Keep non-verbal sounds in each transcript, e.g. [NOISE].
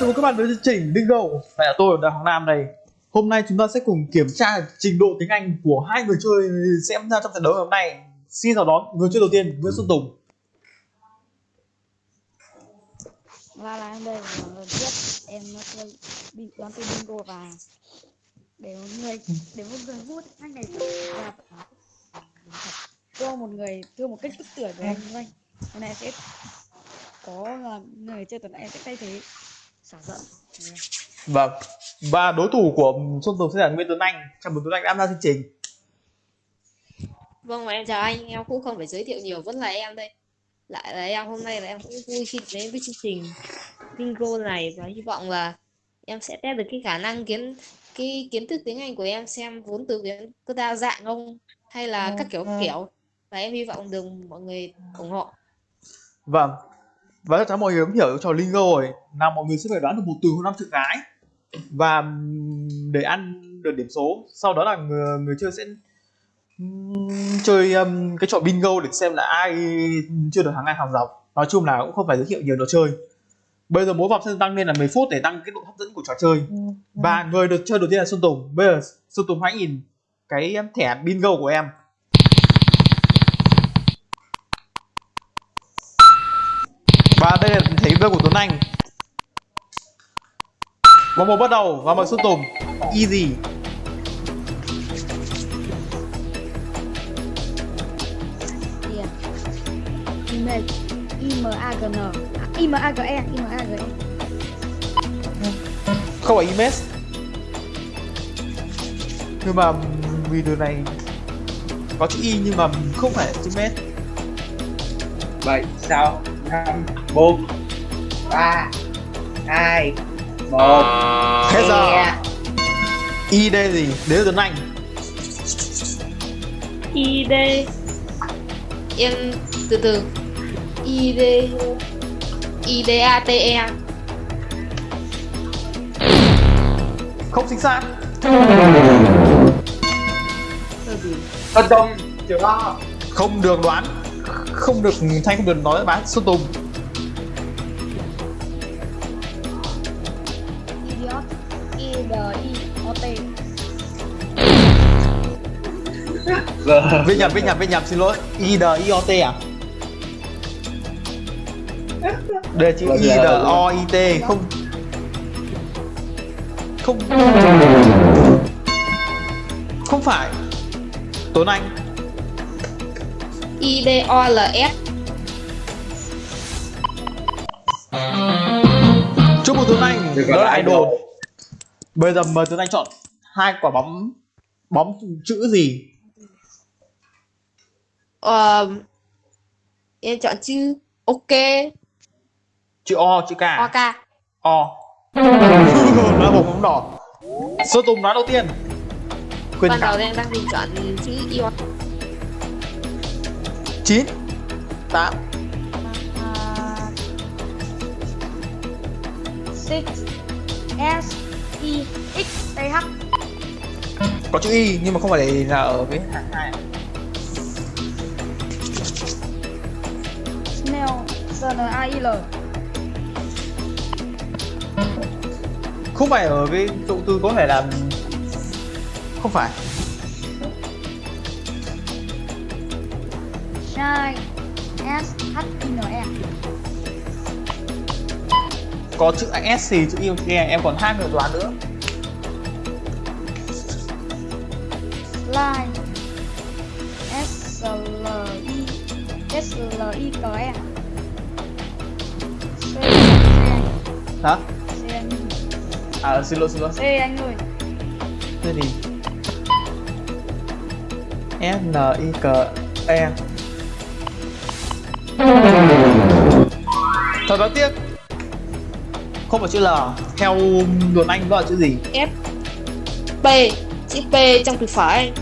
chào mừng các bạn đến với chương trình Bingo Lại là tôi, Đại Hoàng Nam đây. Hôm nay chúng ta sẽ cùng kiểm tra trình độ tiếng Anh của hai người chơi xem ra trong trận đấu ngày hôm nay. Xin chào đón người chơi đầu tiên, Nguyễn Xuân Tùng. Và là em đây là lần trước em chơi bị đoán từ bingo và để một người để một người vui anh này và cho một người cho một cách tức tưởng của anh anh hôm nay sẽ có là người chơi tuần này em sẽ thay thế Vâng. Và đối thủ của Xuân Tùng sẽ là Nguyễn Tuấn Anh. Chào mừng Tuấn Anh đã tham gia chương trình. Vâng và em chào anh, em cũng không phải giới thiệu nhiều, vẫn là em đây. Lại là em, hôm nay là em cũng vui khi đến với chương trình Bingo này và hy vọng là em sẽ test được cái khả năng kiến cái kiến thức tiếng Anh của em xem vốn từ tiếng có đa dạng không hay là các kiểu kiểu. Và em hy vọng được mọi người ủng hộ. Vâng Và chắc chắn mọi người cũng hiểu trò Lingo rồi. Là mọi người sẽ phải đoán được một từ hoặc năm chữ cái. Và để ăn được điểm số. Sau đó là người, người chơi sẽ chơi um, cái trò bingo để xem là ai chưa được hàng ngang hàng dọc. Nói chung là cũng không phải giới thiệu nhiều trò chơi. Bây giờ mỗi vòng sẽ tăng lên là 10 phút để tăng cái độ hấp dẫn của trò chơi. Và người được chơi đầu tiên là Xuân Tùng. Bây giờ Xuân Tùng hãy nhìn cái thẻ bingo của em Và đây là thể bingo của Tuấn Anh. Vòng một bắt đầu và mọi Xuân Tùng Easy. Tiền email imagn à, image image Không phải image Nhưng mà video này có chữ y nhưng mà không phải chữ m vậy sao? Bốn. Ba. Hai. Một. Hết giờ. ID gì? Là Tuấn Anh. ID em từ từ. ID IDATE Không chính xác. Phân đông chưa lo Không được đoán. Không được Thanh không được nói bán Xuân Tùng Viết nhầm, viết nhầm, viết nhầm, xin lỗi I D I O T à? Là chữ Vâng, I dạ, D vâng. O I T không Không Không phải Tuấn Anh IDOLS Chúc mừng Tuấn Anh Đó là là idol idol. Bây giờ mời Tuấn Anh chọn hai quả bóng Bóng chữ gì? Ờ, em chọn chữ OK. Chữ O, chữ K OK O Nó bóng bóng đỏ. Xuân Tùng nói đầu tiên. Quyền ban đầu em đang định chọn chữ 9 8 uh, six. S e x t h. Có chữ Y nhưng mà không phải là ở cái hàng hai snail s n a i l. Không phải ở cái chỗ từ có thể là Không phải. Shine s h i n e. Có chữ S thì chữ chữ E em còn hai người đoán nữa. Line s l i s l i k e Hả? c À xin lỗi xin lỗi. C anh ơi. Thế thì S N I K E. Thật đáng tiếc. Không phải chữ L Theo luận Anh đó là chữ gì? F. P. Chữ P trong từ phải.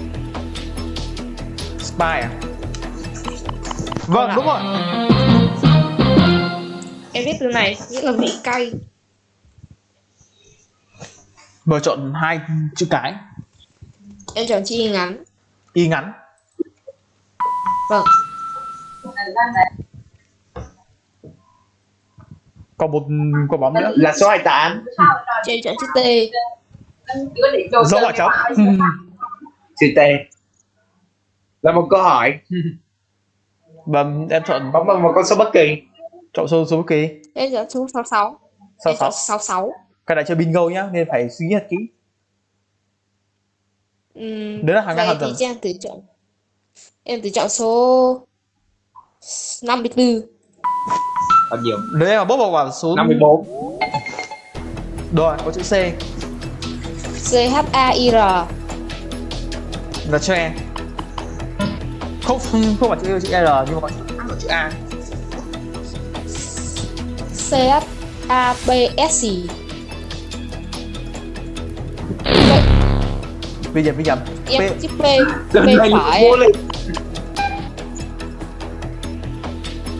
Spy à? Vâng đúng rồi. Em viết từ này nghĩa là vị cay Mời chọn hai chữ cái. Em chọn chữ Y ngắn. Y ngắn. Vâng. Còn một quả bóng nữa. Là số 28 Cho em chọn chữ T. dấu quả trống chữ T. Là một câu hỏi. Và em chọn bóng bằng một con số bất kỳ. chọn số số bất kỳ. Em chọn số 66. sáu. Em sáu. chọn 66. Cái này chơi bingo nhá nên phải suy nghĩ thật kỹ Ừm, Đấy là hàng thì hàng cho em thử chọn. Em thử chọn số 54. bao nhiêu nếu em mà bốc vào quả số 54 rồi có chữ C C H A I R. là cho em không không phải chữ chữ R nhưng mà có chữ có chữ A C H A B S I. bây giờ bây giờ Em P chữ P. P phải.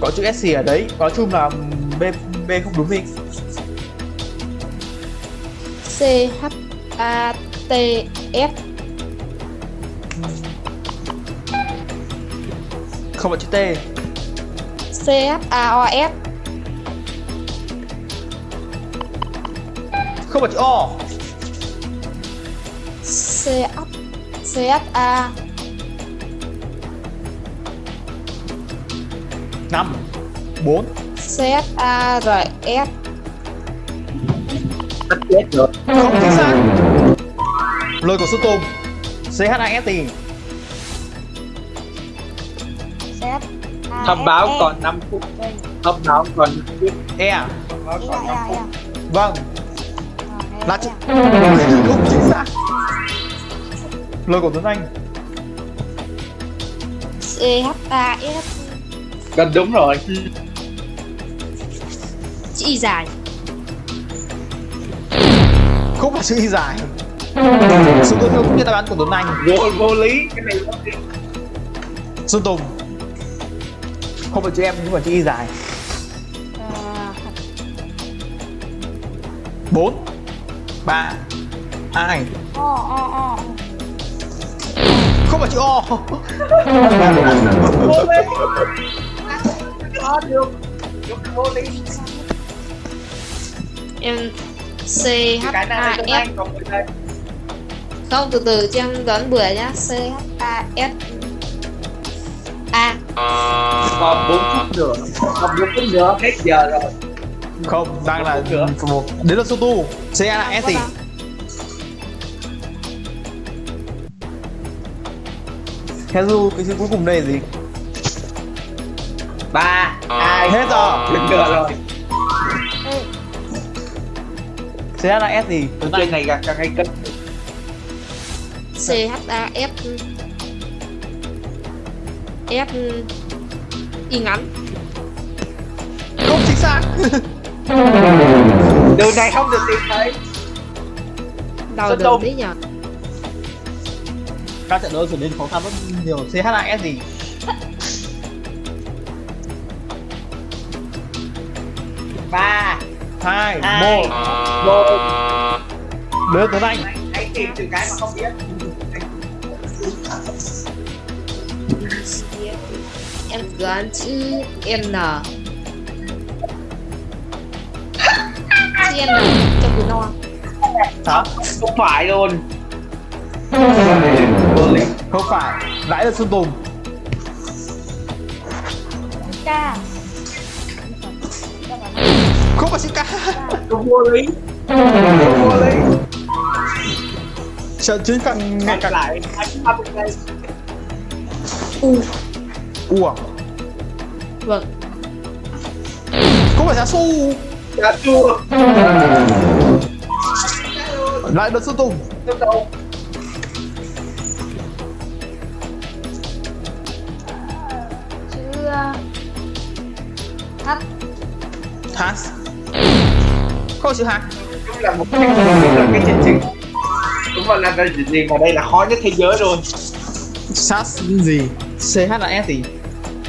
có chữ SC ở đấy nói chung là B B không đúng đi C H A T F. không phải chữ T C H A O F. không phải chữ O C H C H A. Năm. Bốn. C H A R F. tất chết rồi. Không chính xác lời của sư tùng C H I S T Z A thông S báo E. còn 5 phút. Thông báo còn 5 phút. E thông báo E còn 5 A phút E vâng A. là lời của Tuấn Anh. C H A S. gần đúng rồi. Chữ Y dài. không phải chữ Y dài. Sư Tuấn không biết đáp án của Tuấn Anh. Vô vô lý cái này vô lý. Sơn Tùng. Không phải chữ em nhưng mà chữ Y dài. Bốn. Ba. Hai. O O O. không phải chữ O. Vô lý có được. Đúng vô lý Em C H A F. Đây Không từ từ cho em đoán bừa nhá. C H A S. A. còn 4 phút nữa. Còn 4 phút nữa. Hết giờ rồi. Không đang là một đến là số tu. C A S gì Hezu cái chữ cuối cùng đây là gì? Ba. Hai. Hết rồi. hết giờ rồi. Ê, C A S gì? Tuấn Anh này càng càng hay cất C H A F. F. Y ngắn. không chính xác. Đường này không được tìm thấy. Đường đông. đấy nhở. Các trận đấu trở nên khó khăn rất nhiều C H A S gì? Ba. Hai một. Một đưa Tuấn Anh. Hãy tìm từ cái mà không biết. Em đoán chữ N. Chữ N trong từ no. hả không phải luôn [LAUGHS] không phải lại là Sơn Tùng. K. không phải K không vô lý. Không vô lý. Trận chiến càng ngày càng lại đây. U. ủa Vâng. không phải giá su đã chua lại là Sơn Tùng. Đâu Has không chữ H cũng là một cái là cái chương trình. Cũng là là cái gì mà đây là khó nhất thế giới luôn Sas gì? C H A S gì?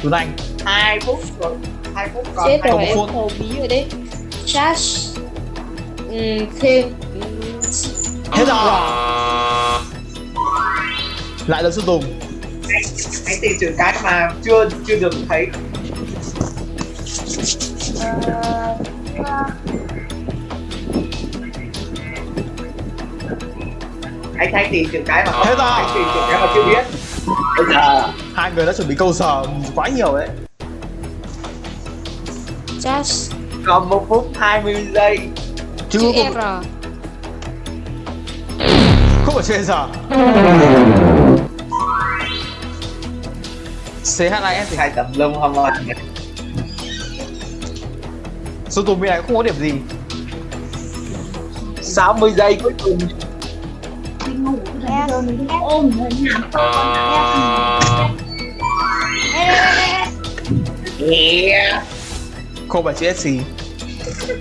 Tuấn Anh hai phút rồi. Hai phút còn Chết rồi em thầu bí rồi đấy. Charge. Ừm, thêm. Hết rồi. Lại là Sơn Tùng. Hãy, hãy tìm chữ cái mà chưa chưa được thấy anh hãy tìm những cái mà rồi. anh tìm những cái mà chưa biết. Bây giờ hai người đã chuẩn bị câu sở quá nhiều đấy. Just còn một phút 20 giây. Chứ chữ không, R. Không phải chuyện giờ CHIS thì hai tầm lông không ơi tùng bên này không có điểm gì. 60 giây cuối cùng. Ôm yeah. không phải chữ SC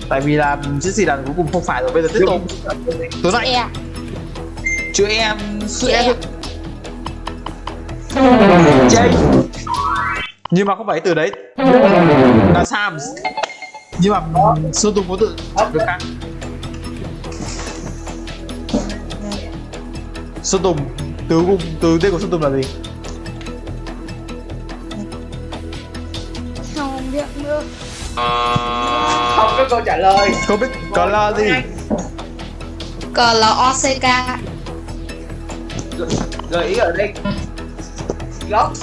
tại vì là chữ gì là cuối cùng không phải rồi bây giờ tiếp tục. Anh E chữ em chữ em. Chơi nhưng mà không phải từ đấy. Là Sams nhưng mà Sơn Tùng có tự được khác. Sơn Tùng từ cùng từ tên của Sơn Tùng là gì? Không biết nữa. Không có câu trả lời. Không biết có là gì? C L O C K. Gợi ý ở đây. Góc.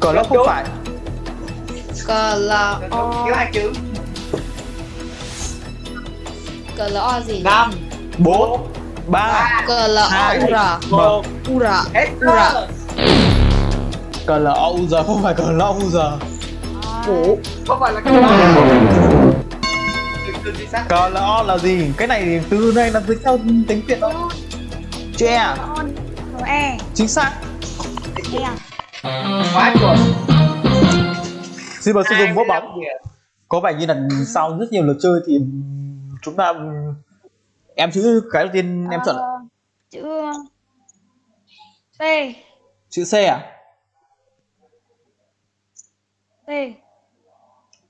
Có là không phải. C L O thiếu hai chữ C L O gì năm bốn ba C L O Hai. U R một. U R hết Ura. giờ cờ là o giờ không phải cờ là o giờ Ủa, không phải là từ từ gì xác cờ là o là gì? Cái này từ này là dịch theo tiếng việt đó chữ e. Chính xác. E. Quá chuẩn. Xin mời Sơn Tùng vỗ 25 bóng. có vẻ như là sau rất nhiều lượt chơi thì chúng ta em chữ cái đầu tiên em chọn. Ờ, chữ T chữ C à? T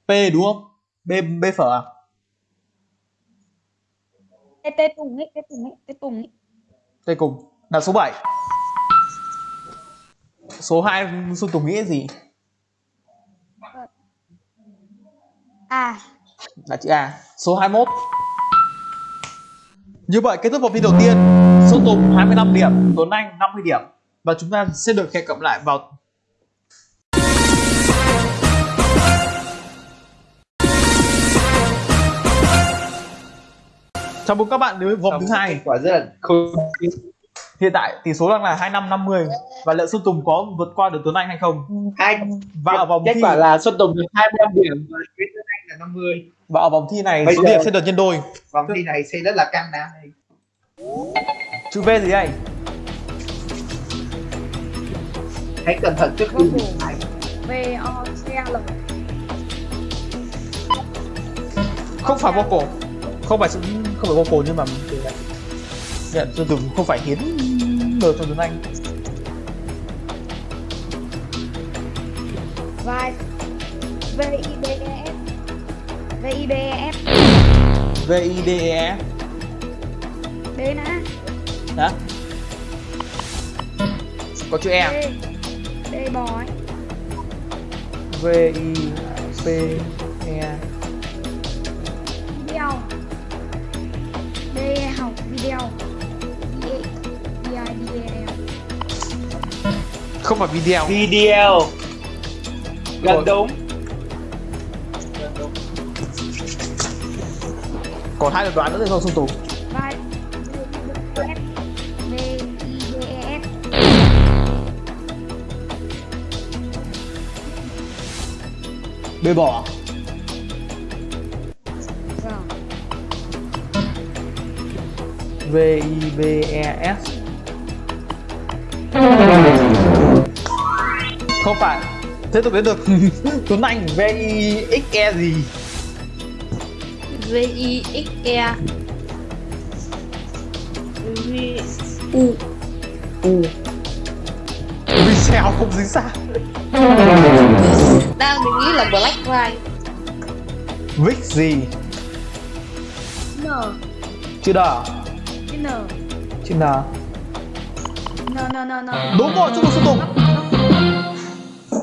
P đúng không? B B phở à? T T Tùng ấy T Tùng ấy T Tùng ấy. T cùng. Là số 7 số 2 Xuân Tùng nghĩ gì? À. Là chữ A. Số 21 như vậy kết thúc vòng thi đầu tiên Xuân Tùng 25 điểm Tuấn Anh 50 điểm. Và chúng ta sẽ được hẹn gặp lại vào Chào mừng các bạn đến với vòng thứ hai. quả rất là khủng Hiện tại tỷ số đang là 25 50 và liệu Xuân Tùng có vượt qua được Tuấn Anh hay không? hai Và ở vòng kết thi quả là Xuân Tùng được 25 điểm là 50 và ở vòng thi này Bây số giờ- điểm sẽ được nhân đôi. vòng thi này sẽ rất là căng đá đây Chữ V gì đây? hãy cẩn thận trước khi Vô V O C L Không phải vocal. Không phải không phải vocal nhưng mà từ này. Nhận Xuân Tùng không phải hiến đời cho Tuấn Anh. vai V I D E F. B nè Hả? Có chữ E. D D bò ấy V I P E. video D học video D D I D E Không phải video. video gần đúng Còn hai lượt đoán nữa thì không xung tù bê B bỏ. À? V I B E S. Không phải. Thế tôi biết được [LAUGHS] Tuấn Anh V I X E gì? V I X E V U U. Video không dính xác. đang mình nghĩ là Black Ride Vic gì? N Chữ D. chữ N Chữ N. N N N N Đúng rồi, chúc mừng Sơn Tùng.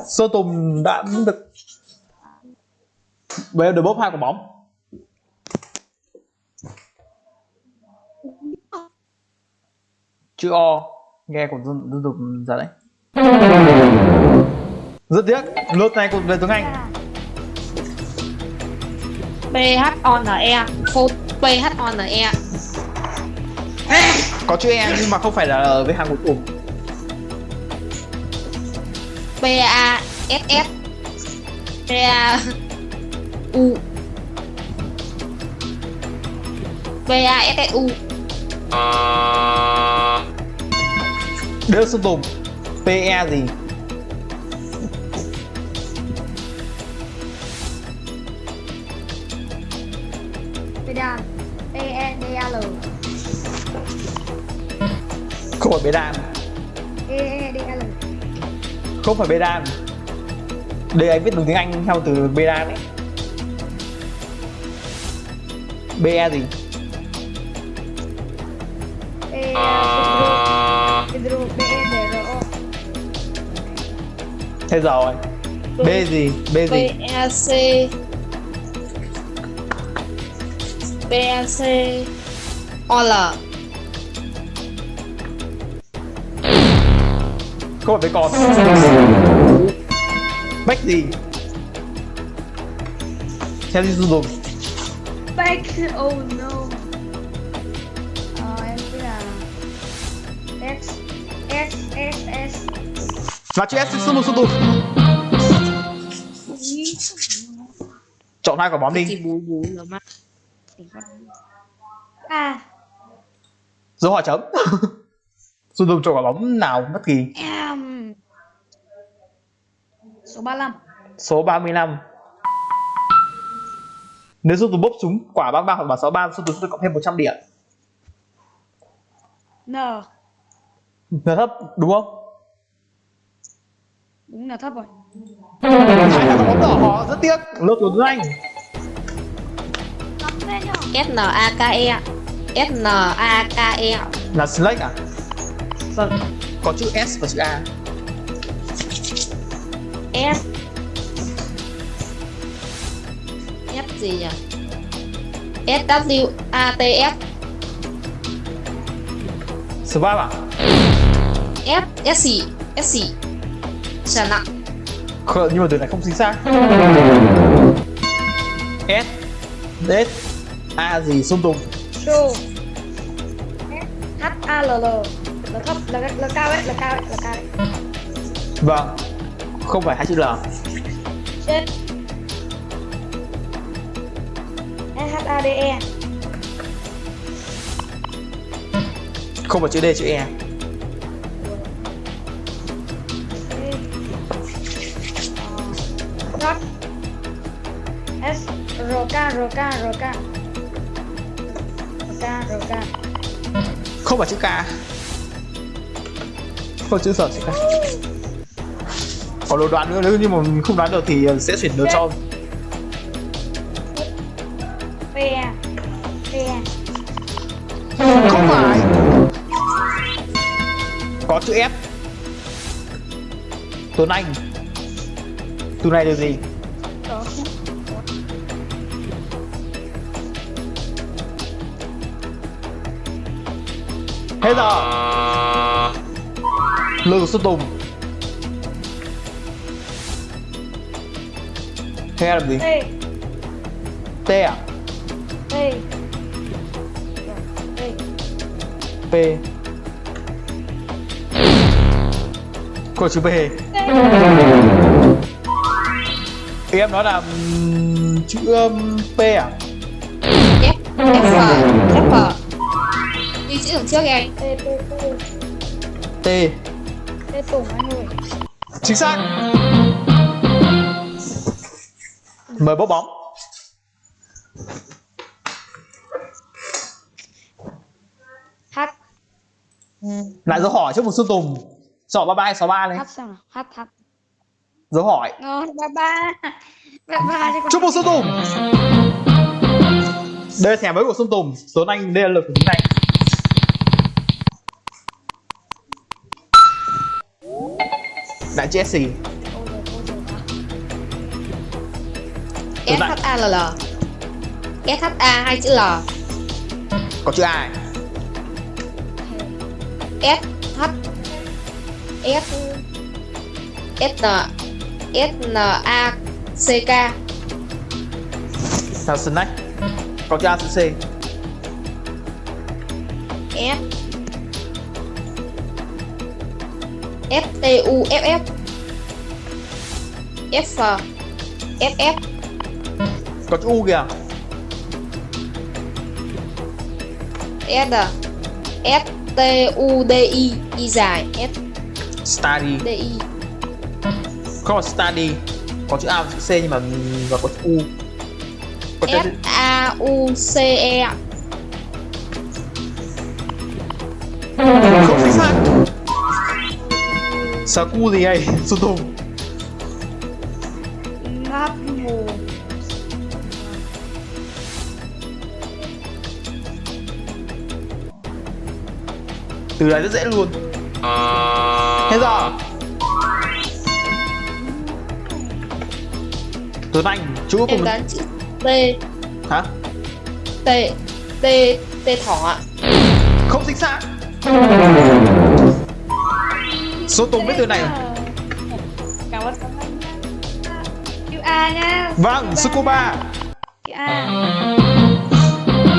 Sơn Tùng đã được Bây giờ được bốc hai quả bóng. Chữ O nghe cũng dân dân tục giả đấy. Rất tiếc lượt này cũng về tiếng Anh. P H O N E phô P H O N E có chữ E nhưng mà không phải là ở với hàng cuối cùng P A S S P A U. P A Đỡ Sơn Tùng PE gì? Pedal E E D A L. Không phải bê đan E E D A L. Không phải đan đây anh viết đúng tiếng Anh theo từ bê đan ấy BE gì thế rồi. B gì? B gì? A C. P A C. O L. Không phải bê con. Bách gì? Theo đi Tùng Back Oh no. Ờ em biết là X S S S và chữ S Sơn Tùng Sơn Tùng chọn hai quả bóng đi. A dấu hỏi chấm. Sơn Tùng chọn quả bóng nào bất kỳ? Em. Số 35 số 35 nếu Sơn Tùng bốc súng quả 33 hoặc quả 63 Sơn Tùng sẽ cộng thêm 100 điểm. N. Là thấp đúng không Đúng là thấp rồi. Hai là quả bóng đỏ họ rất tiếc. Lớp của Anh Cắm lên nhá S N A K E S N A K E là Snake à? Sao? có chữ S và chữ A. S. S gì nhỉ? S W A T S. Survive à? S S gì S gì Sợ nặng Khờ, nhưng mà từ này không chính xác. S. S. A gì? Sơn Tùng Show H A L L. Là thấp là, là cao đấy là cao đấy là cao đấy Vâng. Không phải hai chữ L. Chết. S H A D E. Không phải chữ D chữ E R K R K R K R K R K Không phải chữ K Không chữ sở chữ K Còn đồ đoán nữa nếu như mà mình không đoán được thì sẽ chuyển được cho. P E P E Không phải. Có chữ F. Tuấn Anh. Từ này được gì Hết giờ Lương Xuân Tùng. Thế làm gì? T T à? T T P. Có chữ P. Em nói là chữ P à? F F chữ đằng trước kìa T T Tùng anh ơi. Chính xác. Mời bốc bóng. H Lại dấu hỏi trước một Xuân Tùng. Chọn 33 hay 63 này H xem nào. H H Dấu hỏi. Ngon ba ba. Ba ba cho con Chúc mừng Xuân Tùng. Đây là thẻ mới của Xuân Tùng. Số anh đây là lực của tiếng Anh Đó. S H A L L. S H A hai chữ L. Có chữ ai? S H S S N S N A C K. Sao snack? Có chữ A chữ C. S S T U F F F F F. Có chữ U kìa. S à? S T U D I. Y dài. S. Study. D I. Không phải study. Có chữ A và chữ C nhưng mà và có chữ U. Có S A U C E. Không chính xác. Sao cu gì vậy Xuân Tùng Từ này rất dễ luôn. Hết giờ. Tuấn Anh chữ cuối em cùng gắn chữ T Hả? T T T thỏ ạ. Không chính xác. Xuân Tùng biết từ này à? cảm ơn. Chữ A nhá. Vâng, Scuba chữ A.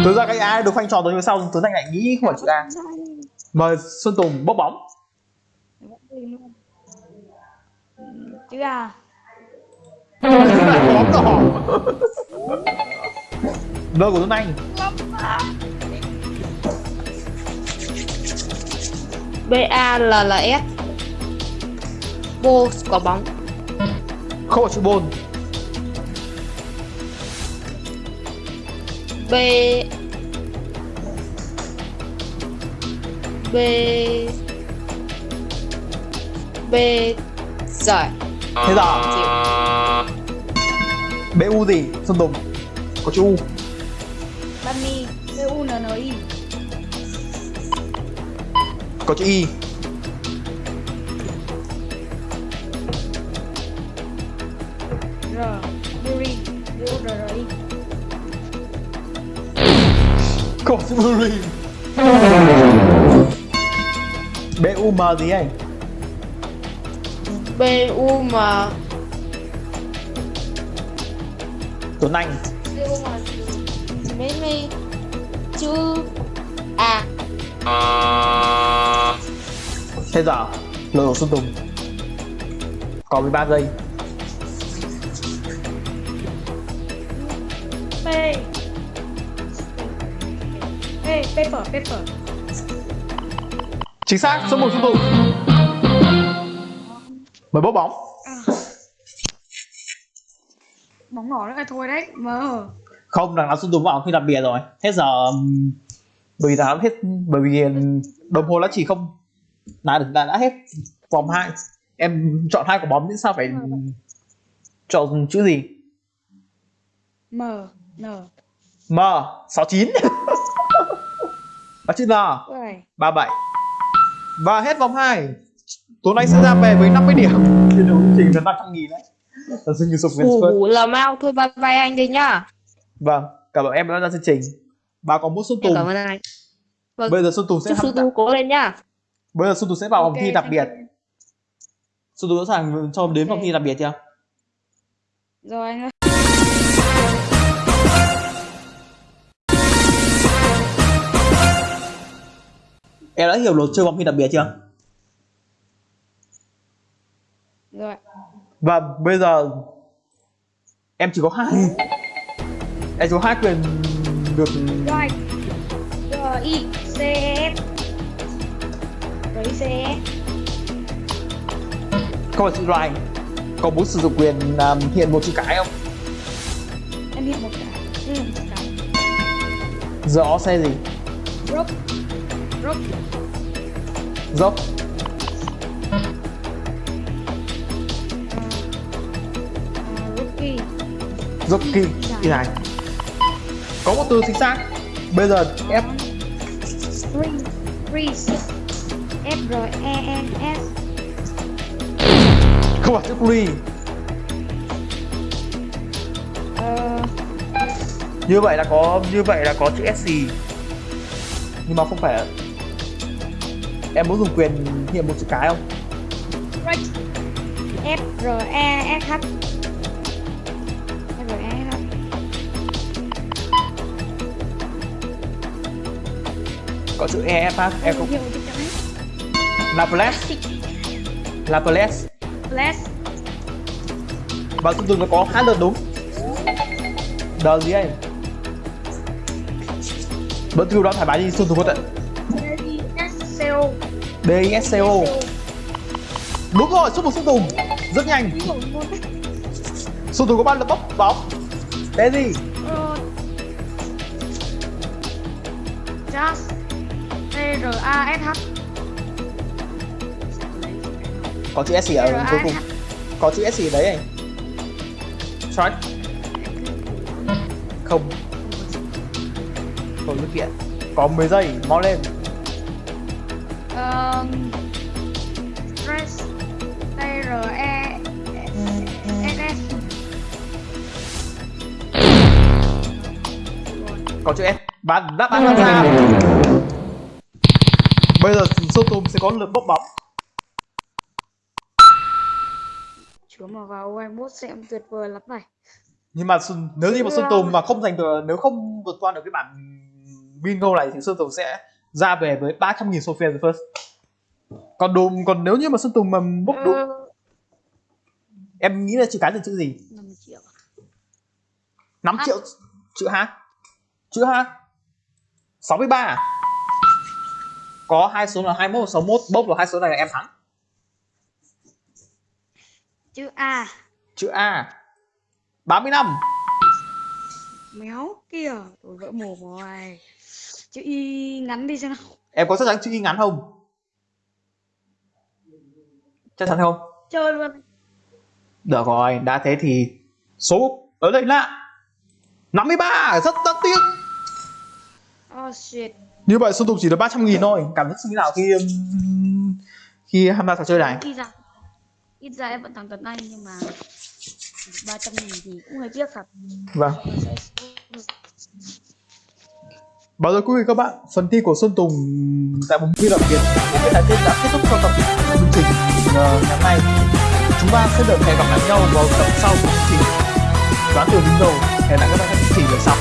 Từ ra cái A được khoanh tròn nhưng mà sau Tuấn Anh lại nghĩ không phải chữ A Mời Xuân Tùng bốc bóng chữ A. Bóng đỏ Nơi của Tuấn Anh. B A L L S. Bô quả bóng. Không chữ bôn B B. B giỏi. Thế giờ BU gì? Xuân Tùng. Có chữ U. Bunny B U N N I. Có chữ Y R. Berry B U R R I. Có chữ Buri BUM gì anh B U M Tuấn Anh. Mấy mấy. Chữ A Thế giờ của Xuân Tùng. Còn 13 giây. P Ê, paper, paper Chính xác, số 1 Xuân Tùng Mời bốc bóng. Bóng đỏ nữa thôi đấy, mờ. Không, đằng nào Xuân Tùng vào khi đặc biệt rồi. Hết giờ Bởi vì đã hết Bởi vì đồng hồ đã chỉ không Đã, đã, đã hết vòng 2 Em chọn hai quả bóng nhưng sao phải Chọn chữ gì? M, N. M 69 Và [LAUGHS] chữ N Ui, 37 Và hết vòng 2 Tuấn Anh sẽ ra về với 50 điểm. Trên đấu trình là 500 nghìn đấy. Là xin người sụp Ủ Vietsport hủ là mau thôi bye bye anh đi nhá. Vâng, cảm ơn em đã ra chương trình. Bà có muốn Xuân Tùng? cảm ơn anh. Vâng Bây giờ Xuân Tùng sẽ chúc sư tu cố lên nhá. Bây giờ Xuân Tùng sẽ vào vòng ok, thi đặc biệt. Xuân Tùng sẵn sàng cho đến vòng Ok. thi đặc biệt chưa? Rồi anh ơi Em đã hiểu luật chơi vòng thi đặc biệt chưa? Rồi. Và bây giờ Em chỉ có hai. Em chỉ có hai quyền được Rồi. R I C E S R I C E S Không phải chữ right Có muốn sử dụng quyền um, hiện một chữ cái không? Em hiện một cái. Ừ, một cái. Giờ ó xe gì? Rope Dốc Rookie Dốc kỳ Kỳ này. Có một từ chính xác. Bây giờ F. Freeze Freeze F R E N S. Không phải chữ free Ờ, Như vậy là có Như vậy là có chữ SC Nhưng mà không phải em muốn dùng quyền hiện một chữ cái không? F R E S H. F R E S H. Có chữ e f em cũng Hiệu chữ cái. Laples Laples Bless. Và Xuân Tùng nó có hai lượt đúng. Đờ gì ấy vẫn kêu đó thoải mái đi Xuân Tùng có tận D I S C O. Đúng rồi Xuân Tùng Xuân Tùng. Rất nhanh. Xuân Tùng có ba lượt bốc bóng Thế gì? Ờ, Just T R A S H. Có chữ S gì ở cuối cùng? Có chữ S gì đấy anh? Strike không. Không dứt kiện có 10 giây mau lên Um, Stress T R E S S. Có chữ S. Và đáp án đặt ra. bây giờ Tùng sẽ có lượt bốc bóng. Chúa mà vào U21 sẽ tuyệt vời lắm này. Nhưng mà nếu như mà Xuân Tùng mà không giành được nếu không vượt qua được cái bản bingo này thì Xuân Tùng sẽ ra về với 300.000 Sophia the First còn đúng còn nếu như mà Xuân Tùng mà bốc đúng Ờ, em nghĩ là chữ cái là chữ gì? 5 triệu. 5 À. triệu chữ H. Chữ H. 63 à? có hai số là 21 và 61 bốc vào hai số này là em thắng. Chữ A. Chữ A. 35 Méo kìa Tôi vỡ mồm rồi. Chữ Y ngắn đi xem nào. Em có chắc chắn chữ Y ngắn không chắc chắn không? Chơi luôn. Được rồi đã thế thì số ở đây là 53 rất đáng tiếc. Oh shit. Như vậy Xuân Tùng chỉ được 300 nghìn thôi. Cảm giác như nào khi um, khi tham gia trò chơi này? Ít ra Ít ra em vẫn thắng tấn anh nhưng mà 300 nghìn thì cũng hơi tiếc thật. Vâng Báo rồi quý vị các bạn, phần thi của Xuân Tùng tại vùng thi đặc biệt của cái đại tiết đã kết thúc cho tập chương trình ờ, ngày hôm nay. Chúng ta sẽ được hẹn gặp lại nhau vào tập sau của chương trình đoán từ bingo. Hẹn lại các bạn trong chương trình lần sau.